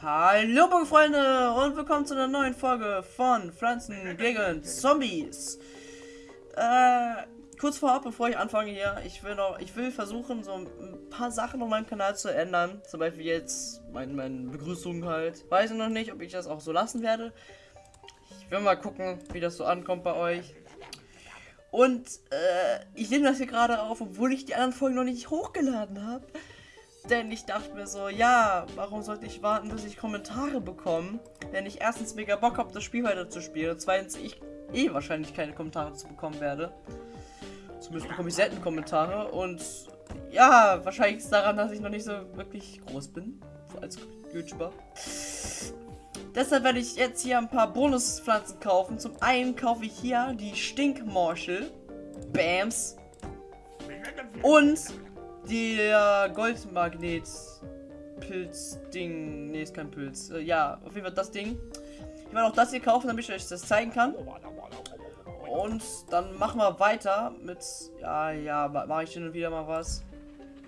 Hallo Freunde und willkommen zu einer neuen Folge von Pflanzen gegen Zombies. Äh, kurz vorab, bevor ich anfange hier, ich will noch, ich will versuchen, so ein paar Sachen auf meinem Kanal zu ändern. Zum Beispiel jetzt meine mein Begrüßung halt. Weiß ich noch nicht, ob ich das auch so lassen werde. Ich will mal gucken, wie das so ankommt bei euch. Und äh, ich nehme das hier gerade auf, obwohl ich die anderen Folgen noch nicht hochgeladen habe. Denn ich dachte mir so, ja, warum sollte ich warten, bis ich Kommentare bekomme, wenn ich erstens mega Bock habe, das Spiel weiter zu spielen und zweitens ich eh wahrscheinlich keine Kommentare zu bekommen werde. Zumindest bekomme ich selten Kommentare und ja, wahrscheinlich ist daran, dass ich noch nicht so wirklich groß bin als YouTuber. Deshalb werde ich jetzt hier ein paar Bonuspflanzen kaufen. Zum einen kaufe ich hier die Stinkmorschel. Bams. Und der Goldmagnet Pilz-Ding. Ne, ist kein Pilz. Äh, ja, auf jeden Fall das Ding. Ich werde auch das hier kaufen, damit ich euch das zeigen kann. Und dann machen wir weiter mit. Ja, ja, mache ich hin und wieder mal was.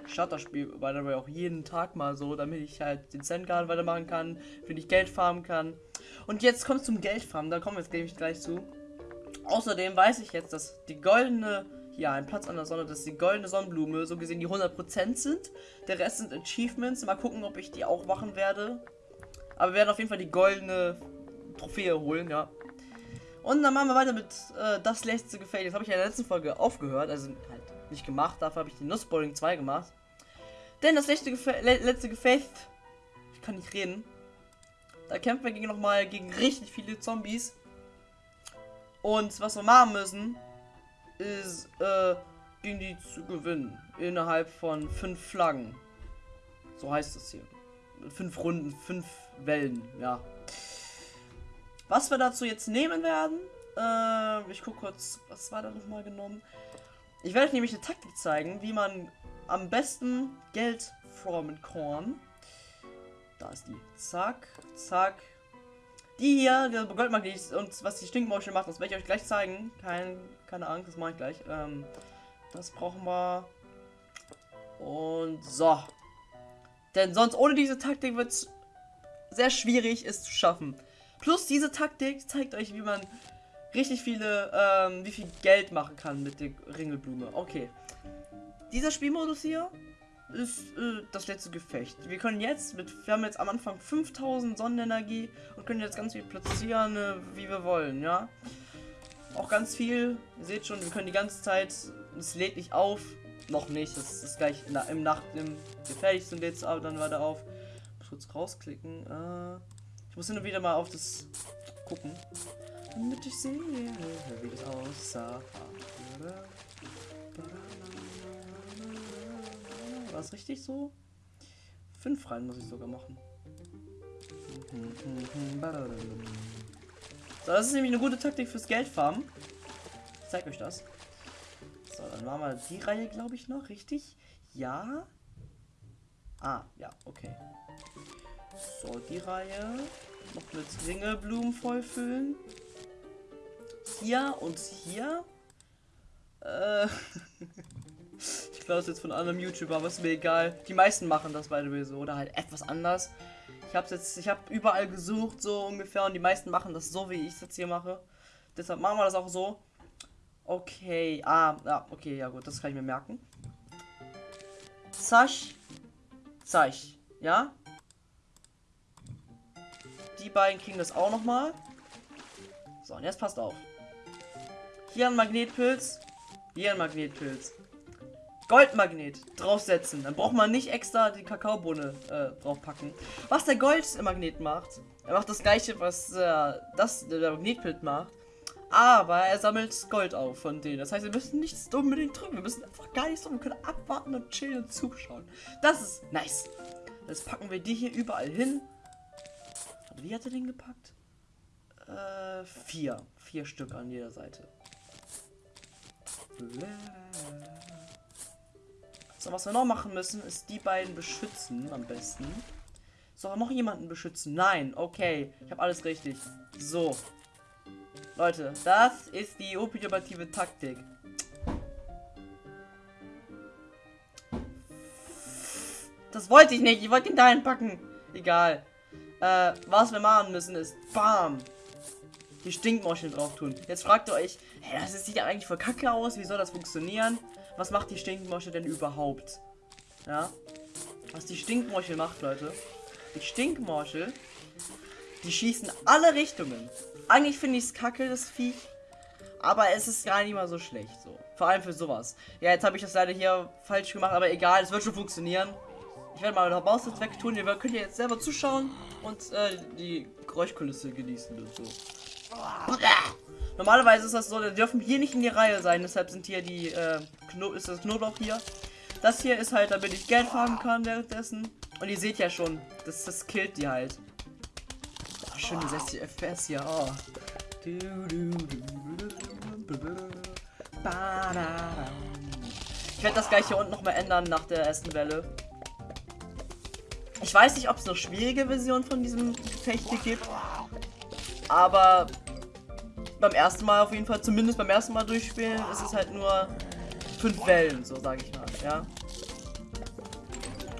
Shutterspiel, by the way, auch jeden Tag mal so, damit ich halt den Zen-Garden weitermachen kann, wenn ich Geld farmen kann. Und jetzt kommt zum Geldfarmen, da kommen wir jetzt gleich zu. Außerdem weiß ich jetzt, dass die goldene ja, ein Platz an der Sonne, dass die goldene Sonnenblume so gesehen die 100% sind. Der Rest sind Achievements. Mal gucken, ob ich die auch machen werde. Aber wir werden auf jeden Fall die goldene Trophäe holen, ja. Und dann machen wir weiter mit äh, das letzte Gefecht. Das habe ich ja in der letzten Folge aufgehört, also halt nicht gemacht. Dafür habe ich die Nussbowling 2 gemacht. Denn das letzte, Gefe le letzte Gefecht, ich kann nicht reden. Da kämpfen wir gegen nochmal gegen richtig viele Zombies. Und was wir machen müssen, ist, äh, gegen die zu gewinnen. Innerhalb von fünf Flaggen. So heißt es hier. Fünf Runden, fünf Wellen, ja. Was wir dazu jetzt nehmen werden, äh, ich gucke kurz, was war da nochmal genommen? Ich werde euch nämlich eine Taktik zeigen, wie man am besten Geld formen kann. Da ist die. Zack, zack. Die hier, der Goldmagnet und was die Stinkmausche macht, das werde ich euch gleich zeigen. Kein, keine Angst, das mache ich gleich. Ähm, das brauchen wir. Und so. Denn sonst ohne diese Taktik wird es sehr schwierig, es zu schaffen. Plus diese Taktik zeigt euch, wie man richtig viele, ähm, wie viel Geld machen kann mit der Ringelblume. Okay. Dieser Spielmodus hier ist äh, das letzte Gefecht. Wir können jetzt mit, wir haben jetzt am Anfang 5000 Sonnenenergie und können jetzt ganz viel platzieren, äh, wie wir wollen, ja. Auch ganz viel, ihr seht schon, wir können die ganze Zeit, es lädt nicht auf, noch nicht, das ist gleich in der, im Nacht, im sind jetzt aber dann weiter auf. Ich muss kurz rausklicken, äh, ich muss und wieder mal auf das gucken, damit ich sehe, wie das aussah. War es richtig so? Fünf rein muss ich sogar machen. So, das ist nämlich eine gute Taktik fürs Geldfarmen. Ich zeig euch das. So, dann machen wir die Reihe, glaube ich, noch. Richtig? Ja. Ah, ja, okay. So, die Reihe. Noch mit Ringelblumen vollfüllen. Hier und hier. Äh. Das jetzt von einem YouTuber, aber ist mir egal. Die meisten machen das the way so oder halt etwas anders. Ich habe jetzt, ich habe überall gesucht so ungefähr und die meisten machen das so, wie ich es jetzt hier mache. Deshalb machen wir das auch so. Okay, ah, ja, okay, ja gut, das kann ich mir merken. Zasch, Zasch, ja. Die beiden kriegen das auch noch mal. So, und jetzt passt auf. Hier ein Magnetpilz, hier ein Magnetpilz. Goldmagnet draufsetzen. Dann braucht man nicht extra die Kakaobohne äh, draufpacken. Was der Goldmagnet macht, er macht das gleiche, was äh, das der Magnetbild macht. Aber er sammelt Gold auf von denen. Das heißt, wir müssen nichts unbedingt drücken. Wir müssen einfach gar nichts tun. Wir können abwarten und chillen und zuschauen. Das ist nice. Jetzt packen wir die hier überall hin. Wie hat er den gepackt? Äh, vier. Vier Stück an jeder Seite. So, was wir noch machen müssen, ist die beiden beschützen am besten. So, noch jemanden beschützen? Nein, okay. Ich habe alles richtig. So. Leute, das ist die ultimative Taktik. Das wollte ich nicht. Ich wollte ihn da einpacken. Egal. Äh, was wir machen müssen ist, bam, die Stinkmorcheln drauf tun. Jetzt fragt ihr euch, hä, das sieht ja eigentlich voll kacke aus, wie soll das funktionieren? Was macht die Stinkmorchel denn überhaupt? Ja, was die Stinkmorchel macht, Leute. Die Stinkmorchel, die schießen alle Richtungen. Eigentlich finde ich es kacke, das Viech. Aber es ist gar nicht mal so schlecht, so. Vor allem für sowas. Ja, jetzt habe ich das leider hier falsch gemacht, aber egal, es wird schon funktionieren. Ich werde mal der Maus jetzt wegtun. Ihr könnt jetzt selber zuschauen und äh, die Geräuschkulisse genießen und so. Normalerweise ist das so, die dürfen hier nicht in die Reihe sein, deshalb sind hier die, äh, Kno ist das Knoblauch hier. Das hier ist halt, damit ich Geld farmen kann währenddessen. Und ihr seht ja schon, das, das killt die halt. Oh, schöne 60 FPS hier, oh. Ich werde das gleich hier unten nochmal ändern nach der ersten Welle. Ich weiß nicht, ob es noch schwierige Versionen von diesem Gefecht hier gibt. Aber beim ersten Mal auf jeden Fall, zumindest beim ersten Mal durchspielen, ist es halt nur fünf Wellen, so sage ich mal, ja.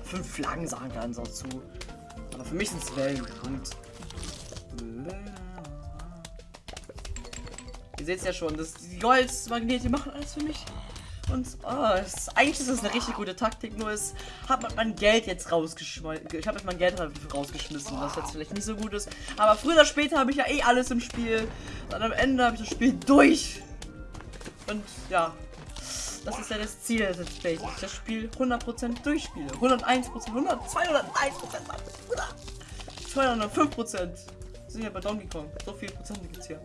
Fünf Flaggen sagen dann so zu. Aber für mich sind es Wellen. Und Ihr seht es ja schon, das, die Goldmagnete machen alles für mich. Und oh, ist, eigentlich ist das eine richtig gute Taktik, nur es hat man mein Geld jetzt rausgeschmissen. Ich habe jetzt mein Geld rausgeschmissen, was jetzt vielleicht nicht so gut ist. Aber früher oder später habe ich ja eh alles im Spiel. Und am Ende habe ich das Spiel durch. Und ja, das ist ja das Ziel Plays. Ich das Spiel 100% durchspiele. 101%, 100, 201%, 205%. sind ja bei Donkey Kong. So viele Prozent gibt es hier.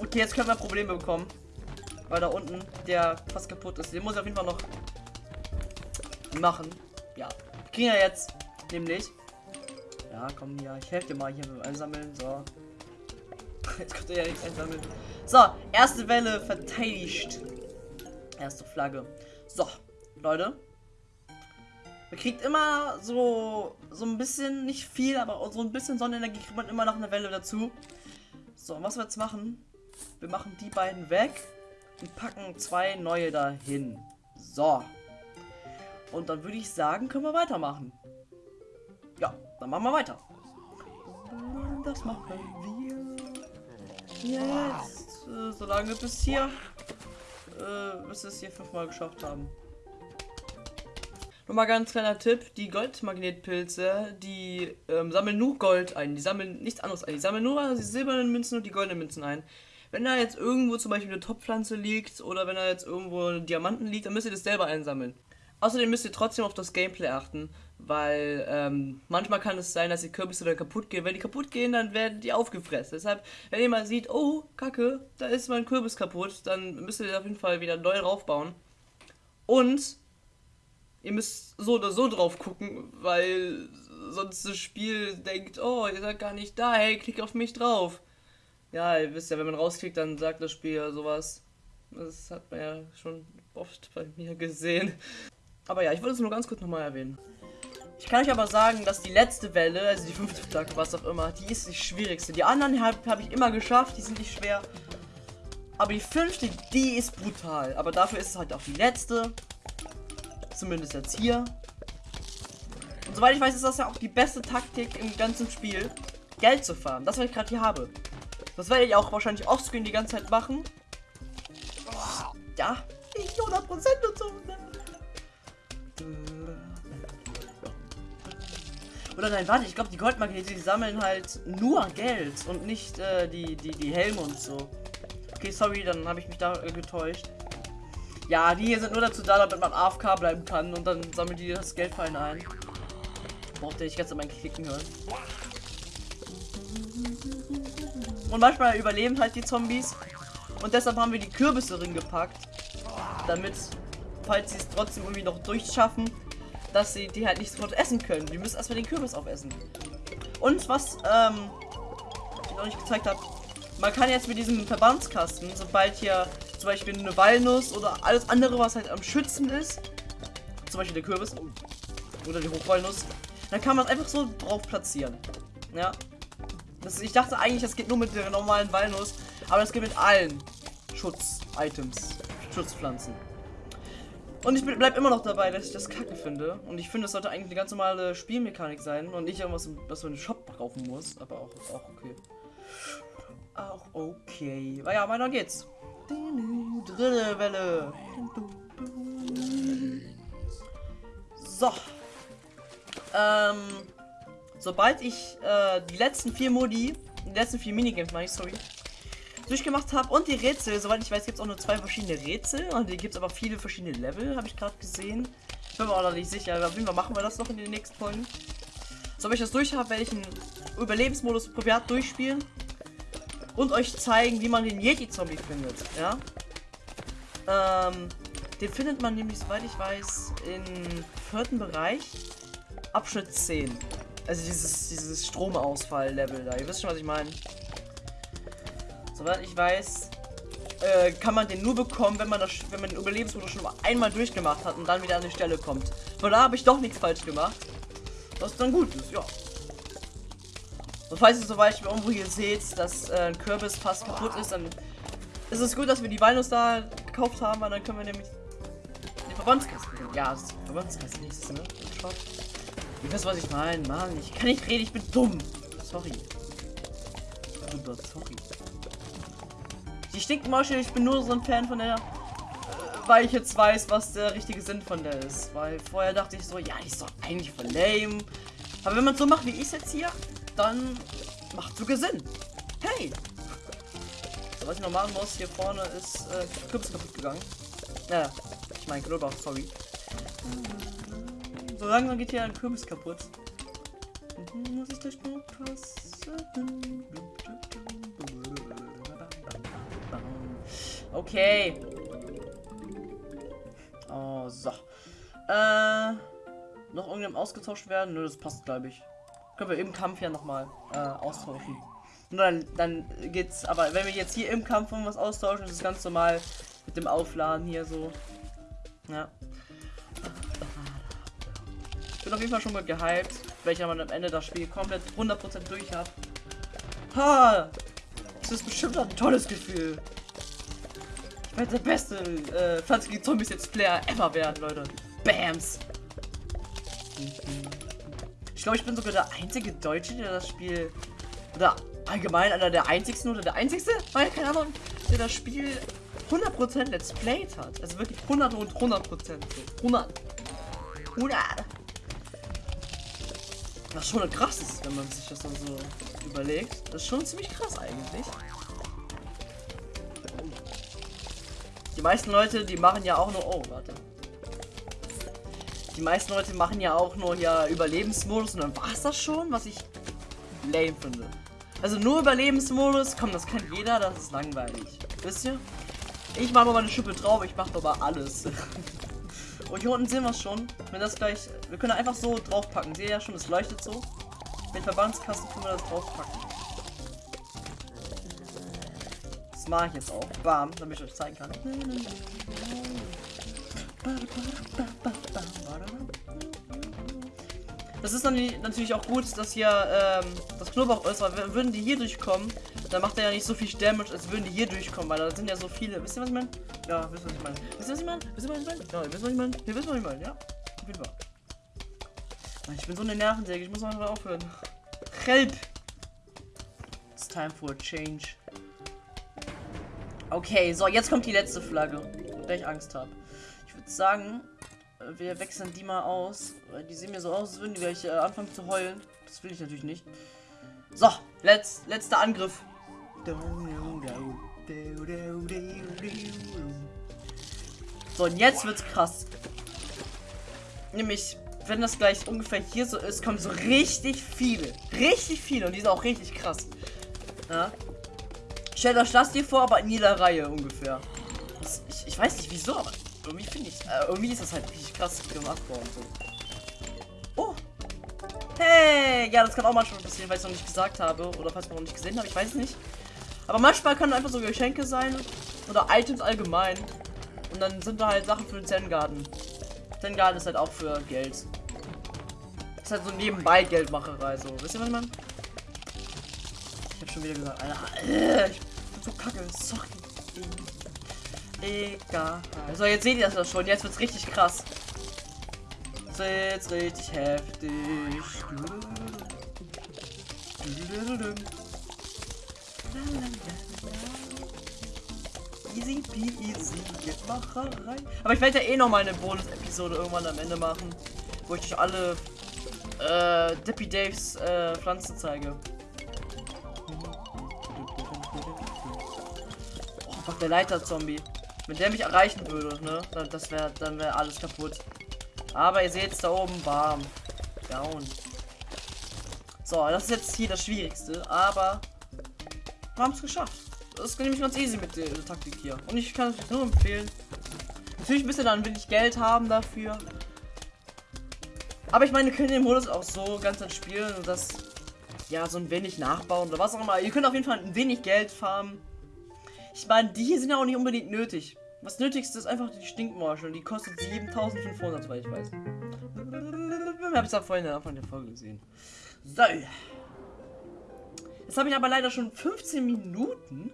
Okay, jetzt können wir Probleme bekommen. Weil da unten der fast kaputt ist. Den muss ich auf jeden Fall noch machen. Ja. Kriegen wir jetzt. Nämlich. Ja, komm hier. Ich helfe dir mal hier beim Einsammeln. So. Jetzt könnt ihr ja nichts einsammeln. So, erste Welle verteidigt. Erste Flagge. So, Leute. Man kriegt immer so, so ein bisschen, nicht viel, aber so ein bisschen Sonnenenergie kriegt man immer noch eine Welle dazu. So, was wir jetzt machen, wir machen die beiden weg und packen zwei neue dahin. So. Und dann würde ich sagen, können wir weitermachen. Ja, dann machen wir weiter. Das machen wir jetzt. Äh, solange bis hier, äh, bis wir es hier fünfmal geschafft haben. Nochmal ganz kleiner Tipp, die Goldmagnetpilze, die ähm, sammeln nur Gold ein, die sammeln nichts anderes ein, die sammeln nur die silbernen Münzen und die goldenen Münzen ein. Wenn da jetzt irgendwo zum Beispiel eine Topfpflanze liegt oder wenn da jetzt irgendwo Diamanten liegt, dann müsst ihr das selber einsammeln. Außerdem müsst ihr trotzdem auf das Gameplay achten, weil ähm, manchmal kann es sein, dass die Kürbisse dann kaputt gehen. Wenn die kaputt gehen, dann werden die aufgefressen. Deshalb, wenn ihr mal sieht, oh, kacke, da ist mein Kürbis kaputt, dann müsst ihr auf jeden Fall wieder neu draufbauen. Und ihr müsst so oder so drauf gucken, weil sonst das Spiel denkt, oh, ihr seid gar nicht da, hey, klick auf mich drauf. Ja, ihr wisst ja, wenn man rausklickt, dann sagt das Spiel ja sowas. Das hat man ja schon oft bei mir gesehen. Aber ja, ich wollte es nur ganz kurz nochmal erwähnen. Ich kann euch aber sagen, dass die letzte Welle, also die fünfte Flagge, was auch immer, die ist die schwierigste. Die anderen habe hab ich immer geschafft, die sind nicht schwer. Aber die fünfte, die ist brutal. Aber dafür ist es halt auch die letzte. Zumindest jetzt hier. Und soweit ich weiß, ist das ja auch die beste Taktik im ganzen Spiel, Geld zu fahren. Das, was ich gerade hier habe. Das werde ich auch wahrscheinlich offscreen die ganze Zeit machen. Ja, nicht 100% und so. Oder nein, warte, ich glaube, die Goldmagnete, die sammeln halt nur Geld und nicht äh, die, die, die Helme und so. Okay, sorry, dann habe ich mich da äh, getäuscht. Ja, die hier sind nur dazu da, damit man AFK bleiben kann und dann sammelt die das Geld einen ein. Braucht ihr nicht ganz an mein Klicken hören. Und manchmal überleben halt die Zombies. Und deshalb haben wir die Kürbisse drin gepackt. Damit, falls sie es trotzdem irgendwie noch durchschaffen, dass sie die halt nicht sofort essen können. Die müssen erstmal den Kürbis aufessen. Und was, ähm, ich noch nicht gezeigt habe, man kann jetzt mit diesem Verbandskasten, sobald hier zum Beispiel eine Walnuss oder alles andere, was halt am Schützen ist, zum Beispiel der Kürbis oder die Hochwalnuss, dann kann man einfach so drauf platzieren. Ja. Das, ich dachte eigentlich, das geht nur mit der normalen Walnuss, aber das geht mit allen Schutz-Items, Schutzpflanzen. Und ich bleib immer noch dabei, dass ich das kacke finde. Und ich finde, es sollte eigentlich eine ganz normale Spielmechanik sein und nicht irgendwas, was man in den Shop kaufen muss. Aber auch, auch okay. Auch okay. Aber ja, weiter geht's. Dritte Welle. So. Ähm, sobald ich äh, die letzten vier Modi, die letzten vier Minigames, meine ich, sorry, durchgemacht habe und die Rätsel, soweit ich weiß, gibt es auch nur zwei verschiedene Rätsel und die gibt es aber viele verschiedene Level, habe ich gerade gesehen. Ich bin mir auch noch nicht sicher, aber auf jeden Fall machen wir das noch in den nächsten Folgen. Sobald ich das durch habe, werde ich einen Überlebensmodus privat durchspielen und euch zeigen, wie man den Yeti-Zombie findet, ja. Ähm, den findet man nämlich, soweit ich weiß, im vierten Bereich, Abschnitt 10. Also dieses, dieses Stromausfall-Level da. Ihr wisst schon, was ich meine. Soweit ich weiß, äh, kann man den nur bekommen, wenn man das, wenn man den Überlebensmodus schon einmal durchgemacht hat und dann wieder an die Stelle kommt. Von da habe ich doch nichts falsch gemacht. Was dann gut ist, ja. Und falls ihr zum Beispiel irgendwo hier seht, dass äh, ein Kürbis fast kaputt ist, dann ist es gut, dass wir die Walnuss da gekauft haben, weil dann können wir nämlich Verbandskasten. Ja, das ist Verbandskasten nächstes, ne? Shop. Ihr wisst, was ich meine. Mann, ich kann nicht reden, ich bin dumm. Sorry. Super, sorry. Die Stinkmasche, ich bin nur so ein Fan von der, äh, weil ich jetzt weiß, was der richtige Sinn von der ist. Weil vorher dachte ich so, ja, die ist doch eigentlich voll lame. Aber wenn man so macht, wie ich es jetzt hier, dann macht sogar Sinn. Hey! So, was ich noch machen muss, hier vorne ist äh, Kürbis kaputt gegangen. Ja, ich meine Knoblauch, sorry. So langsam geht hier ein Kürbis kaputt. Muss ich das nur passen? Okay. Oh, so. Äh, noch irgendjemand ausgetauscht werden? Nö, das passt, glaube ich. Können wir im Kampf ja nochmal äh, austauschen. Und dann, dann geht's, aber wenn wir jetzt hier im Kampf irgendwas austauschen, ist es ganz normal mit dem Aufladen hier so. Ja. Ich bin auf jeden Fall schon mal gehypt, ich aber am Ende das Spiel komplett 100% durch habe. Ha! Das ist bestimmt ein tolles Gefühl. Ich werde der beste äh, Pflanzen gegen Zombies jetzt Player ever werden, Leute. Bams! Ich glaube, ich bin sogar der einzige Deutsche, der das Spiel. Oder allgemein einer der einzigsten oder der einzigste, weil keine Ahnung, der das Spiel 100% Let's Played hat. Also wirklich 100 und 100%. 100. 100. Was schon krass ist, wenn man sich das dann so überlegt. Das ist schon ziemlich krass eigentlich. Die meisten Leute, die machen ja auch nur... Oh, warte. Die meisten Leute machen ja auch nur hier Überlebensmodus und dann war es das schon, was ich lame finde. Also nur Überlebensmodus, komm, das kennt jeder, das ist langweilig. Wisst ihr? Ich mache mal eine Schippe drauf, ich mache aber alles. Und hier unten sehen wir es schon. Wenn das gleich. Wir können einfach so draufpacken. Seht ihr ja schon, es leuchtet so. Mit Verbandskasten können wir das draufpacken. Das mache ich jetzt auch. Bam, damit ich euch zeigen kann. Das ist natürlich auch gut, dass hier ähm, das Knoblauch ist, weil würden die hier durchkommen, dann macht er ja nicht so viel Damage, als würden die hier durchkommen, weil da sind ja so viele. Wisst ihr, was ich meine? Ja, wisst ihr, was ich meine? Wisst ihr, was ich meine? Wisst ihr, was ich meine? Ja, wisst ihr, was ich meine? Ihr wisst, was ich meine, ja? Auf jeden Fall. Ich bin so eine Nervensäge, ich muss mal aufhören. Help! It's time for a change. Okay, so, jetzt kommt die letzte Flagge, der ich Angst habe. Würde sagen, wir wechseln die mal aus. Weil die sehen mir so aus, als würden die gleich äh, anfangen zu heulen. Das will ich natürlich nicht. So, letz, letzter Angriff. So, und jetzt wird's krass. Nämlich, wenn das gleich ungefähr hier so ist, kommen so richtig viele. Richtig viele. Und die sind auch richtig krass. Ja. Stellt euch das hier vor, aber in jeder Reihe ungefähr. Das, ich, ich weiß nicht wieso, aber irgendwie finde ich, äh, irgendwie ist das halt richtig krass gemacht worden. So. Oh. Hey, ja, das kann auch manchmal passieren, weil ich es noch nicht gesagt habe oder falls man noch nicht gesehen habe, ich weiß nicht. Aber manchmal können einfach so Geschenke sein oder Items allgemein. Und dann sind da halt Sachen für den Zen Garden. Zen Garden ist halt auch für Geld. Ist halt so nebenbei Geldmacherei, so. Wisst ihr, was ich meine? Ich hab schon wieder gesagt, Alter, ich bin so kacke, sorry. Egal. So, jetzt seht ihr das schon. Jetzt wird's richtig krass. Jetzt wird's richtig heftig. Easy peasy, Macherei. Aber ich werde ja eh noch mal eine Bonus-Episode irgendwann am Ende machen, wo ich euch alle äh, Dippy Daves äh, Pflanzen zeige. Oh, fuck, der Leiter-Zombie. Wenn der mich erreichen würde, ne? Dann, das wäre dann wäre alles kaputt. Aber ihr seht es da oben warm. Down. So, das ist jetzt hier das Schwierigste, aber wir haben es geschafft. Das ist nämlich ganz easy mit der, der Taktik hier. Und ich kann es nur empfehlen. Natürlich müsst ihr dann wenig Geld haben dafür. Aber ich meine, ihr könnt den Modus auch so ganz dann spielen und das ja so ein wenig nachbauen oder was auch immer. Ihr könnt auf jeden Fall ein wenig Geld farmen. Ich meine, die hier sind ja auch nicht unbedingt nötig. Was nötigste ist einfach die Stinkmorsche und die kostet 7500, soweit ich weiß. Hab ich ja vorhin am Anfang der Folge gesehen. So. Jetzt habe ich aber leider schon 15 Minuten.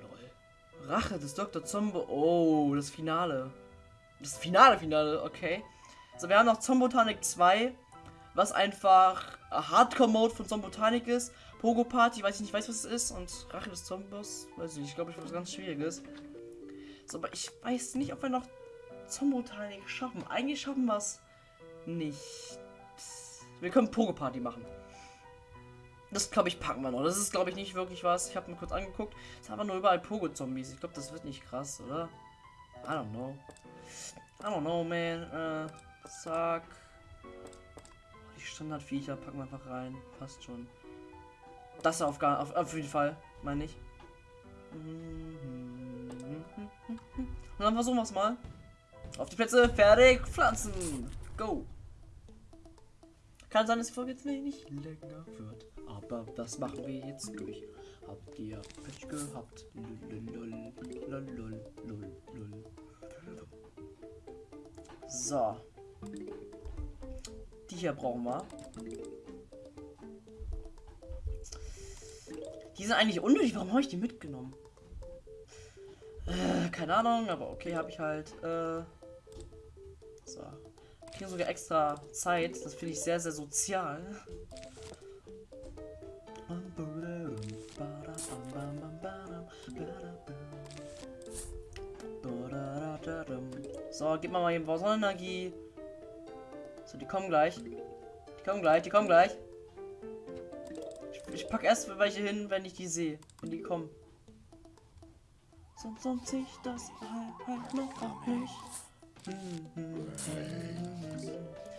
Lol. Rache des Dr. Zombo. Oh, das Finale. Das Finale, Finale, okay. So, wir haben noch Zombotanic 2, was einfach Hardcore-Mode von Zombotanic ist. Pogo Party, weiß ich nicht, weiß was es ist. Und Rache des Zombos, weiß ich nicht, ich glaube, ich was ganz Schwieriges. So, aber ich weiß nicht, ob wir noch Zombotanic schaffen. Eigentlich schaffen wir es nicht. Wir können Pogo Party machen. Das glaube ich packen wir noch. Das ist glaube ich nicht wirklich was. Ich habe mir kurz angeguckt. Es haben nur überall Pogo Zombies. Ich glaube, das wird nicht krass, oder? I don't know. I don't know, man. Äh, zack. Die Standardviecher packen wir einfach rein. Passt schon. Das auf, gar, auf, auf jeden Fall, meine ich. Und dann versuchen wir es mal. Auf die Plätze, fertig, pflanzen. Go. Kann sein, dass die Folge jetzt wenig länger wird. Aber das machen wir jetzt durch. Habt ihr Pech gehabt? So. Die hier brauchen wir. Die sind eigentlich unnötig. Warum habe ich die mitgenommen? Äh, keine Ahnung, aber okay, habe ich halt. Äh, so. Kriegen sogar extra Zeit. Das finde ich sehr, sehr sozial. So, gib mal mal eben Sonnenenergie. So, die kommen gleich. Die kommen gleich, die kommen gleich. Pack erst welche hin, wenn ich die sehe. Wenn die kommen. Sonst lohnt sich das halt noch auch nicht.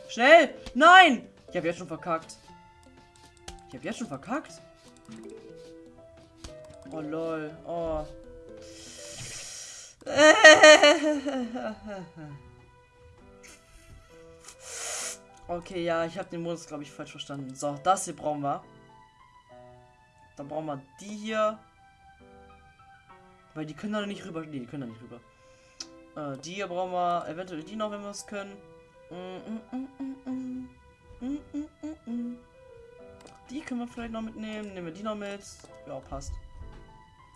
Schnell! Nein! Ich habe jetzt schon verkackt. Ich habe jetzt schon verkackt. Oh lol. Oh. Okay, ja, ich habe den Modus, glaube ich, falsch verstanden. So, das hier brauchen wir. Dann brauchen wir die hier. Weil die können da nicht rüber. Nee, die können da nicht rüber. Äh, die hier brauchen wir. Eventuell die noch, wenn wir es können. Die können wir vielleicht noch mitnehmen. Nehmen wir die noch mit. Ja, passt.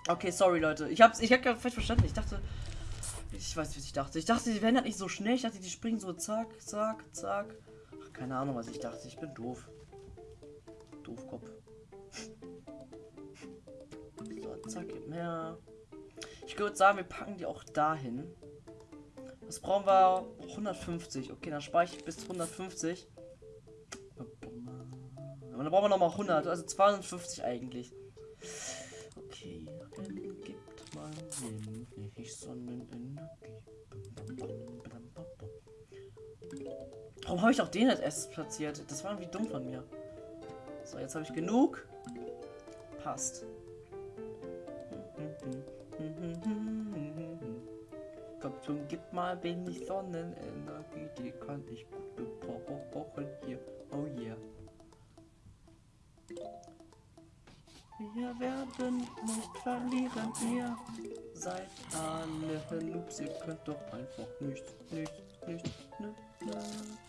Okay, sorry, Leute. Ich hab's, ich hab gerade falsch verstanden. Ich dachte. Ich weiß, was ich dachte. Ich dachte, die werden halt nicht so schnell. Ich dachte, die springen so zack, zack, zack. Ach, keine Ahnung, was ich dachte. Ich bin doof. Doofkopf. Mehr. Ich würde sagen, wir packen die auch dahin. Was brauchen wir? 150. Okay, dann spare ich bis 150. Und dann brauchen wir nochmal 100. Also 250 eigentlich. Okay, dann gibt mal wenig Sonnenenergie. Warum habe ich auch den als erstes platziert? Das war irgendwie dumm von mir. So, jetzt habe ich genug. Passt. Komm schon, gib mal wenig Sonnenenergie, die kann ich gut gebrauchen hier. Oh yeah. Wir werden nicht verlieren, ihr seid alle Noobs, ihr könnt doch einfach nichts, nichts, nichts, nichts, nichts.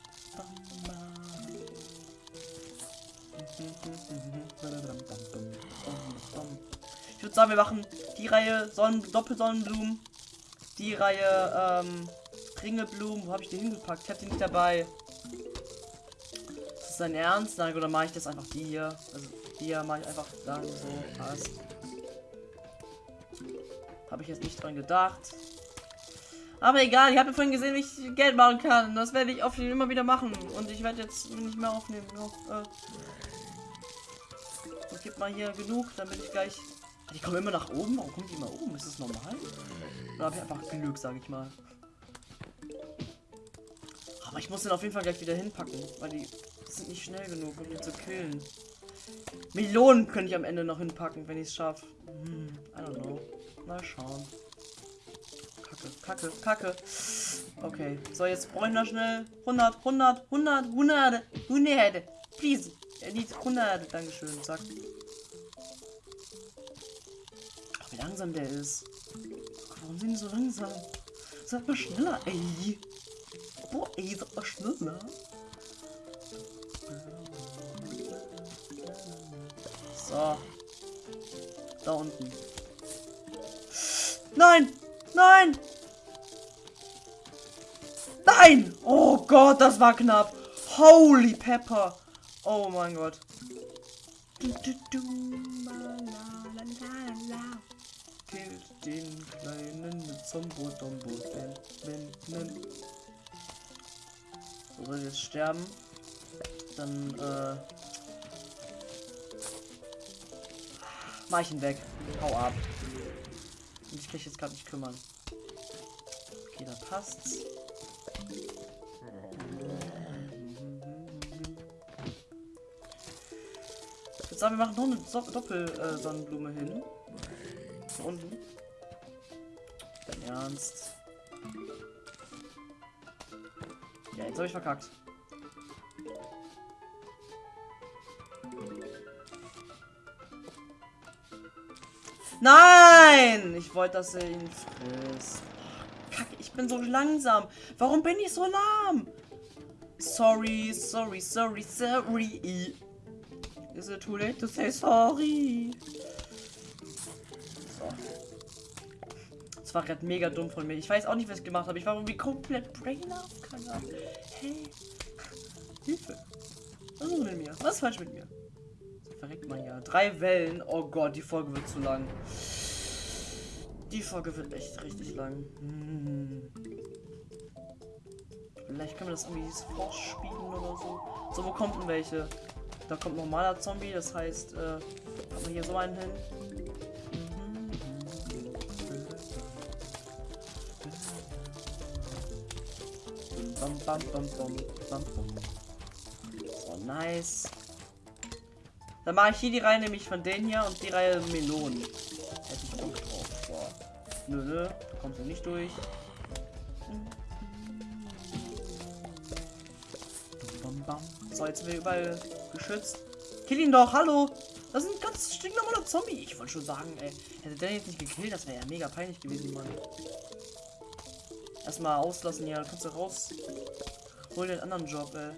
Ich würde sagen, wir machen die Reihe Sonnen Doppelsonnenblumen. Die Reihe ähm, Ringelblumen. Wo habe ich die hingepackt? Ich habe die nicht dabei. Ist das dein Ernst? Nein, oder mache ich das einfach die hier? Also die hier mache ich einfach dann so. Passt. Habe ich jetzt nicht dran gedacht. Aber egal, ich habe vorhin gesehen, wie ich Geld machen kann. Das werde ich auf immer wieder machen. Und ich werde jetzt nicht mehr aufnehmen. No, äh. So, gib mal hier genug, damit ich gleich. Die kommen immer nach oben. Warum kommen die immer oben? Ist das normal? Oder habe ich einfach Glück, sage ich mal. Aber ich muss den auf jeden Fall gleich wieder hinpacken, weil die sind nicht schnell genug, um ihn zu killen. Melonen könnte ich am Ende noch hinpacken, wenn ich es schaffe. Hm, I don't know. Mal schauen. Kacke, Kacke, Kacke. Okay, so jetzt brauchen wir schnell 100, 100, 100, 100, 100. Please. Er liegt 100. Dankeschön. Zack. Langsam der ist. Warum sind die so langsam? Sag mal schneller, ey. Boah, ey, sag mal schneller. So. Da unten. Nein! Nein! Nein! Oh Gott, das war knapp. Holy Pepper. Oh mein Gott. Killt den kleinen Zombo Dombo. So soll jetzt sterben. Dann äh, mach ich ihn weg. Hau ab. Ich mich jetzt gerade nicht kümmern. Okay, da passt's. Ich würde sagen, wir machen noch eine so Doppel-Sonnenblume äh, hin. Hier unten. Ernst. Ja, jetzt habe ich verkackt. Nein! Ich wollte, dass er ihn frisst. Kacke, ich bin so langsam. Warum bin ich so lahm? Sorry, sorry, sorry, sorry. Is it too late to say sorry? Das war gerade mega dumm von mir. Ich weiß auch nicht, was ich gemacht habe. Ich war irgendwie komplett brain. Keine. Hey. Hilfe. Was ist mit mir? Was ist falsch mit mir? verreckt man ja. Drei Wellen. Oh Gott, die Folge wird zu lang. Die Folge wird echt richtig lang. Hm. Vielleicht können wir das irgendwie vorspielen oder so. So, wo kommt denn welche? Da kommt normaler Zombie, das heißt, äh, haben wir hier so einen hin. Bam, bam, bam, bam, bam, bam. So, nice. Dann mache ich hier die Reihe nämlich von denen hier und die Reihe Melonen. Hätte ich Bock drauf. Boah. Nö, nö, da kommst du nicht durch. So, jetzt sind wir überall geschützt. Kill ihn doch, hallo! Das sind ganz stinknormale Zombie. Ich wollte schon sagen, ey. Hätte der jetzt nicht gekillt, das wäre ja mega peinlich gewesen, Mann. Erstmal auslassen hier, kannst du raus. Hol den anderen Job, ey.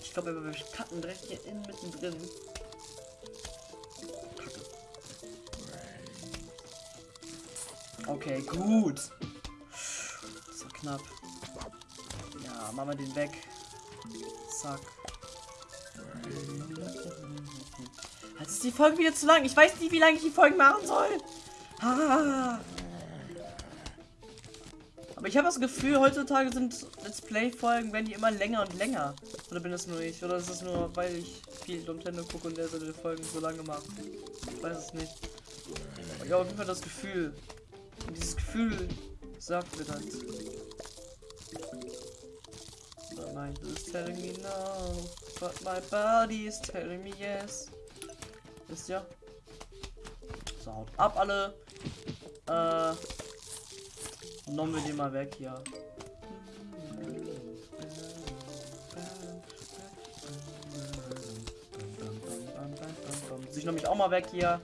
Ich glaube, wir cutten direkt hier in mittendrin. Okay, gut. Das knapp. Ja, machen wir den weg. Zack. Jetzt ist die Folge wieder zu lang. Ich weiß nicht, wie lange ich die Folge machen soll. Ah. Aber ich habe das Gefühl, heutzutage sind Let's Play-Folgen, werden die immer länger und länger. Oder bin das nur ich? Oder ist es nur, weil ich viel Nintendo gucke und der seine Folgen so lange macht? Ich weiß es nicht. Aber ich habe auf jeden Fall das Gefühl. Und dieses Gefühl sagt mir das. My mind is telling me no, but my body is telling me yes. Wisst ihr? So, haut ab alle. Äh, Nommen wir den mal weg hier. Sich nämlich auch mal weg hier.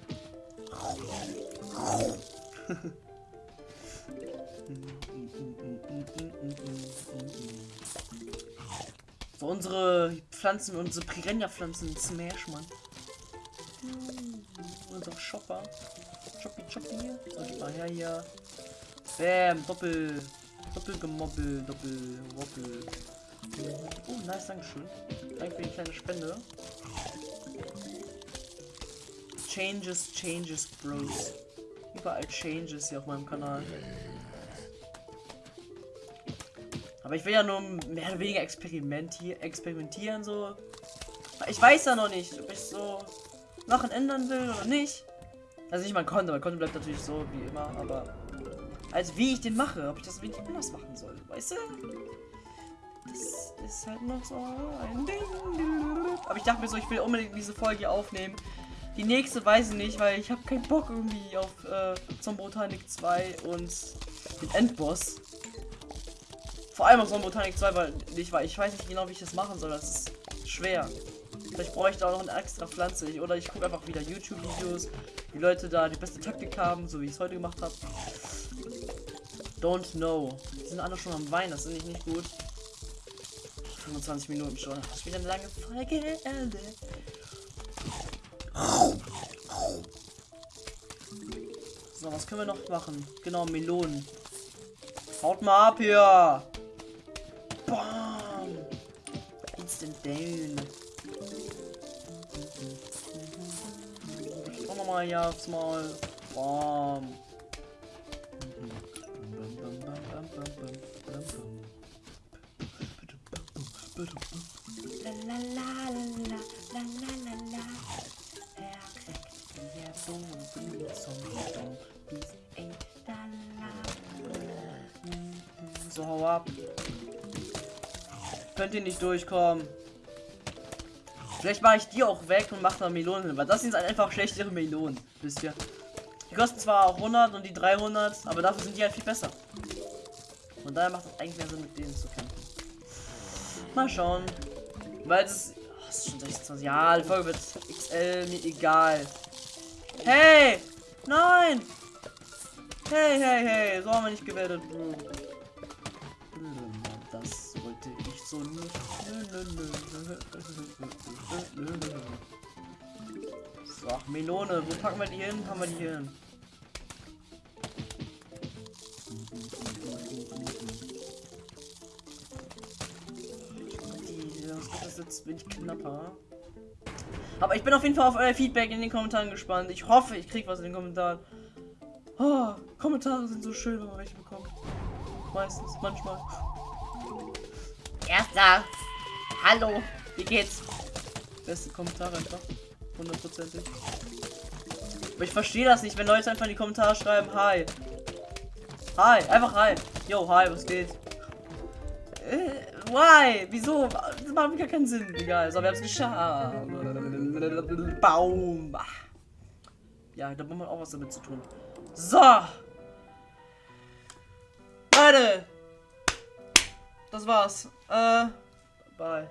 so unsere Pflanzen, unsere Piranha-Pflanzen, Smash, Mann. Unsere Chopper. Choppy, choppy. So, gib mal her hier. Bam, Doppel. Doppel gemobbel, Doppel wobbel. Oh, nice, dankeschön. Danke für die kleine Spende. Changes, changes, Bros. Überall Changes hier auf meinem Kanal. Aber ich will ja nur mehr oder weniger experimentieren, experimentieren so. Ich weiß ja noch nicht, ob ich so Sachen ändern will oder nicht. Also nicht mein Konto, mein Konto bleibt natürlich so wie immer, aber als wie ich den mache, ob ich das wenig anders machen soll, weißt du? Das ist halt noch so ein Ding. Aber ich dachte mir so, ich will unbedingt diese Folge aufnehmen. Die nächste weiß ich nicht, weil ich habe keinen Bock irgendwie auf äh, Zombotanik 2 und den Endboss. Vor allem auf Zombotanik 2, weil ich, weil ich weiß nicht genau, wie ich das machen soll. Das ist schwer. Vielleicht bräuchte ich auch noch eine extra Pflanze. Oder ich gucke einfach wieder YouTube-Videos, wie Leute da die beste Taktik haben, so wie ich es heute gemacht habe. Don't know. Die sind alle schon am Wein, das finde ich nicht gut. 25 Minuten schon. Das ist wieder eine lange Folge. So, was können wir noch machen? Genau, Melonen. Haut mal ab hier. Bam. Instant down. Ich komme mal hier aufs Maul. Bam. La la la la la. Er kriegt hier Bomben zum Zombies in la la. So, hau ab. Könnt ihr nicht durchkommen. Vielleicht mache ich die auch weg und mache da Melonen, weil das sind einfach schlechtere Melonen, wisst ihr. Die kosten zwar auch 100 und die 300, aber dafür sind die halt viel besser. Und daher macht es eigentlich mehr Sinn, mit denen zu kämpfen. Mal schauen. Weil es oh, ist schon 26. Ja, die Folge wird XL, mir egal. Hey! Nein! Hey, hey, hey! So haben wir nicht gewertet, Bro. Das wollte ich so nicht. So, Melone. Wo packen wir die hin? Haben wir die hin? Jetzt bin ich knapper. Aber ich bin auf jeden Fall auf euer Feedback in den Kommentaren gespannt. Ich hoffe, ich krieg was in den Kommentaren. Oh, Kommentare sind so schön, wenn man welche bekommt. Meistens, manchmal. Erster. Hallo. Wie geht's? Beste Kommentare einfach. Hundertprozentig. Aber ich verstehe das nicht, wenn Leute einfach in die Kommentare schreiben, hi. Hi, einfach hi. Yo, hi, was geht? Äh, why? Wieso? Das macht gar keinen Sinn. Egal, so, wir haben es geschafft. Baum. Ja, da muss man auch was damit zu tun. So. Leute. Das war's. Äh, bye.